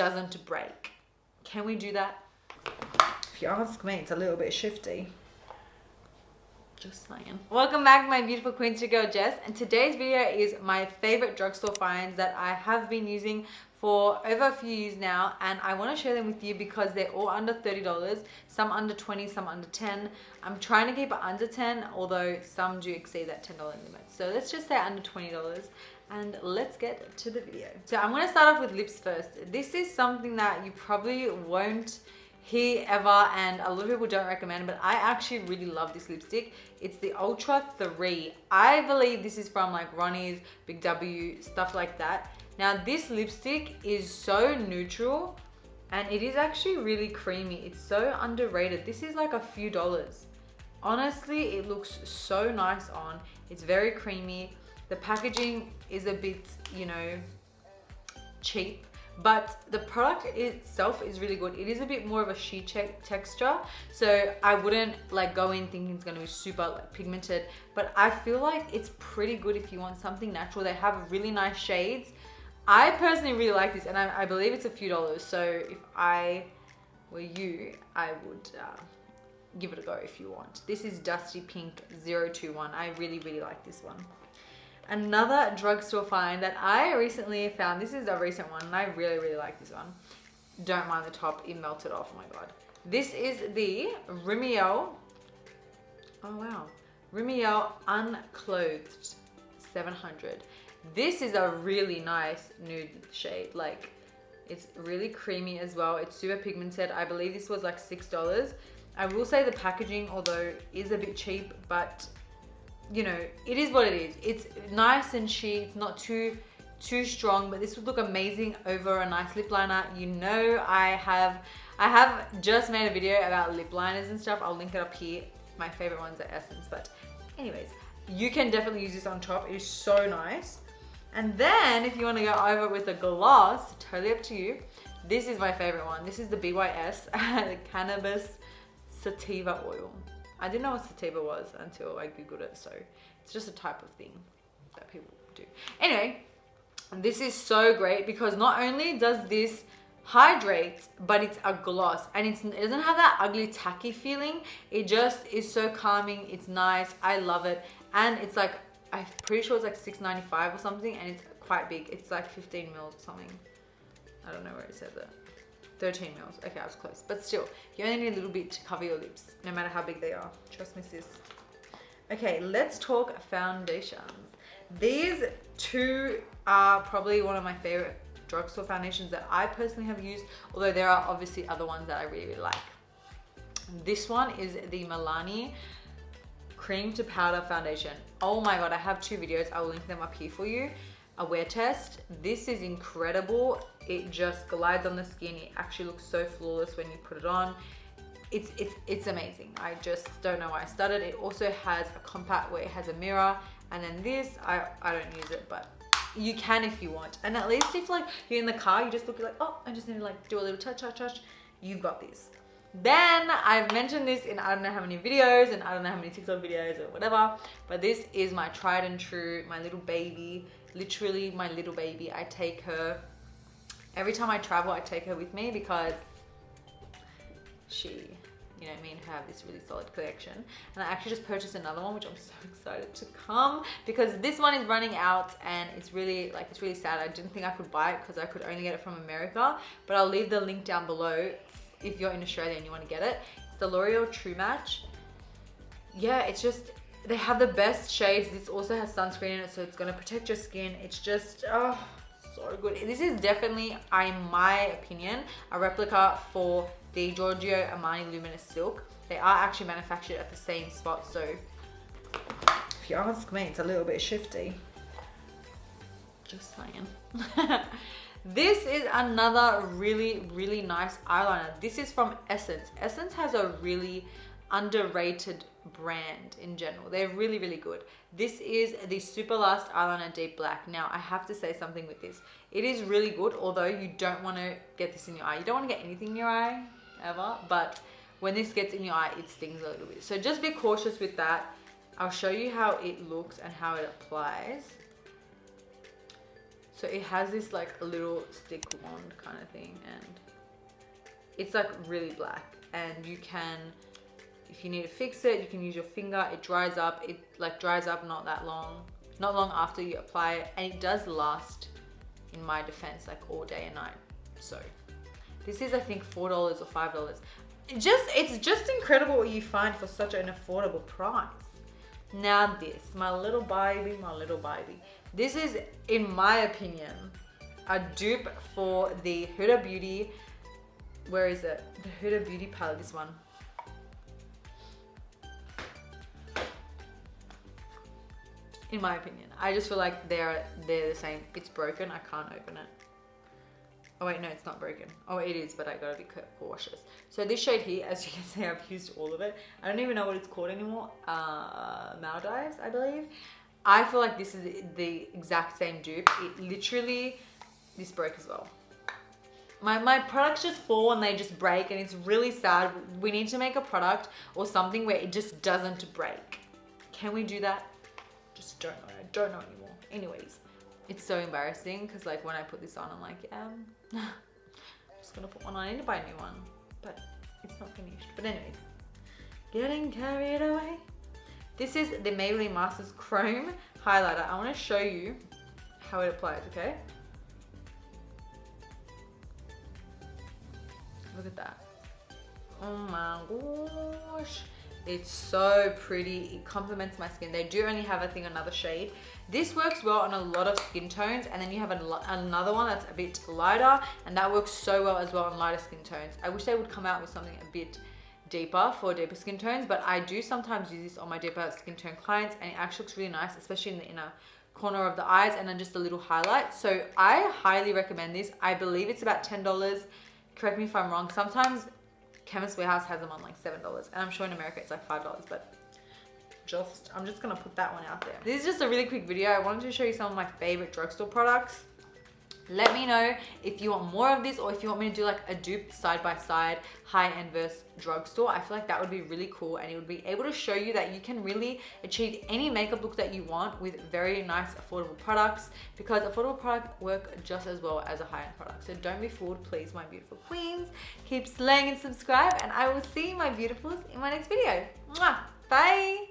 doesn't break. Can we do that? If you ask me, it's a little bit shifty. Just saying. Welcome back my beautiful your girl Jess. And today's video is my favorite drugstore finds that I have been using for over a few years now and I want to share them with you because they're all under $30 some under 20 some under 10 I'm trying to keep it under 10 although some do exceed that $10 limit so let's just say under $20 and let's get to the video so I'm to start off with lips first this is something that you probably won't hear ever and a lot of people don't recommend but I actually really love this lipstick it's the Ulta 3 I believe this is from like Ronnie's Big W stuff like that now this lipstick is so neutral and it is actually really creamy. It's so underrated. This is like a few dollars. Honestly, it looks so nice on. It's very creamy. The packaging is a bit, you know, cheap but the product itself is really good it is a bit more of a sheet texture so i wouldn't like go in thinking it's going to be super like pigmented but i feel like it's pretty good if you want something natural they have really nice shades I personally really like this and I, I, believe it's a few dollars. So if I were you, I would uh, give it a go if you want. This is Dusty Pink 021. I really, really like this one. Another drugstore find that I recently found. This is a recent one and I really, really like this one. Don't mind the top, it melted off, oh my God. This is the Rimmel, oh wow, Rimmel Unclothed 700. This is a really nice nude shade. Like, it's really creamy as well. It's super pigmented. I believe this was like $6. I will say the packaging, although is a bit cheap, but you know, it is what it is. It's nice and chic. It's not too too strong, but this would look amazing over a nice lip liner. You know, I have I have just made a video about lip liners and stuff. I'll link it up here. My favorite ones are Essence, but anyways, you can definitely use this on top. It is so nice. And then if you want to go over with a gloss, totally up to you. This is my favorite one. This is the BYS the Cannabis Sativa Oil. I didn't know what sativa was until I googled it. So it's just a type of thing that people do. Anyway, this is so great because not only does this hydrate, but it's a gloss and it doesn't have that ugly tacky feeling. It just is so calming. It's nice. I love it. And it's like I'm pretty sure it's like 6.95 or something and it's quite big. It's like 15 mils or something. I don't know where it said that. 13 mils. Okay, I was close. But still, you only need a little bit to cover your lips, no matter how big they are. Trust me, sis. Okay, let's talk foundations. These two are probably one of my favorite drugstore foundations that I personally have used, although there are obviously other ones that I really, really like. This one is the Milani cream to powder foundation. Oh my God, I have two videos. I'll link them up here for you. A wear test. This is incredible. It just glides on the skin. It actually looks so flawless when you put it on. It's, it's, it's amazing. I just don't know why I started. It also has a compact where it has a mirror. And then this, I, I don't use it, but you can if you want. And at least if like you're in the car, you just look like, oh, I just need to like do a little touch, touch, touch. You've got this. Then I've mentioned this in I don't know how many videos and I don't know how many TikTok videos or whatever, but this is my tried and true, my little baby, literally my little baby. I take her, every time I travel, I take her with me because she, you know me and mean, have this really solid collection. And I actually just purchased another one, which I'm so excited to come because this one is running out and it's really, like, it's really sad. I didn't think I could buy it because I could only get it from America, but I'll leave the link down below if you're in Australia and you want to get it. It's the L'Oreal True Match. Yeah, it's just, they have the best shades. This also has sunscreen in it, so it's going to protect your skin. It's just, oh, so good. This is definitely, in my opinion, a replica for the Giorgio Armani Luminous Silk. They are actually manufactured at the same spot, so if you ask me, it's a little bit shifty. Just saying. This is another really, really nice eyeliner. This is from Essence. Essence has a really underrated brand in general. They're really, really good. This is the Super Last Eyeliner Deep Black. Now, I have to say something with this. It is really good, although you don't want to get this in your eye. You don't want to get anything in your eye, ever. But when this gets in your eye, it stings a little bit. So just be cautious with that. I'll show you how it looks and how it applies So it has this like a little stick wand kind of thing and it's like really black and you can if you need to fix it you can use your finger it dries up it like dries up not that long not long after you apply it and it does last in my defense like all day and night. So this is i think four dollars or five dollars. Just it's just incredible what you find for such an affordable price. Now this my little baby my little baby. This is in my opinion a dupe for the huda beauty where is it? The huda beauty palette this one in my opinion. I just feel like they're they're the same. It's broken. I can't open it. Oh wait, no, it's not broken. Oh, it is, but I gotta be cautious. So this shade here, as you can see, I've used all of it. I don't even know what it's called anymore. Uh, Maldives, I believe. I feel like this is the exact same dupe. It literally, this broke as well. My, my products just fall and they just break and it's really sad. We need to make a product or something where it just doesn't break. Can we do that? Just don't know. I don't know anymore. Anyways, it's so embarrassing because like when I put this on, I'm like, yeah, um, I'm just gonna put one on. I need to buy a new one, but it's not finished. But anyways, getting carried away. This is the Maybelline Masters Chrome Highlighter. I wanna show you how it applies, okay? Look at that. Oh my gosh. It's so pretty. It complements my skin. They do only have, I think, another shade. This works well on a lot of skin tones. And then you have another one that's a bit lighter. And that works so well as well on lighter skin tones. I wish they would come out with something a bit deeper for deeper skin tones. But I do sometimes use this on my deeper skin tone clients. And it actually looks really nice, especially in the inner corner of the eyes. And then just a little highlight. So I highly recommend this. I believe it's about $10. Correct me if I'm wrong. Sometimes Chemist Warehouse has them on like $7 and I'm sure in America it's like $5 but just I'm just gonna put that one out there. This is just a really quick video. I wanted to show you some of my favorite drugstore products. Let me know if you want more of this or if you want me to do like a dupe side by side high-end versus drugstore. I feel like that would be really cool and it would be able to show you that you can really achieve any makeup look that you want with very nice affordable products because affordable products work just as well as a high-end product. So don't be fooled, please, my beautiful queens. Keep slaying and subscribe and I will see my beautifuls in my next video. Mwah! Bye!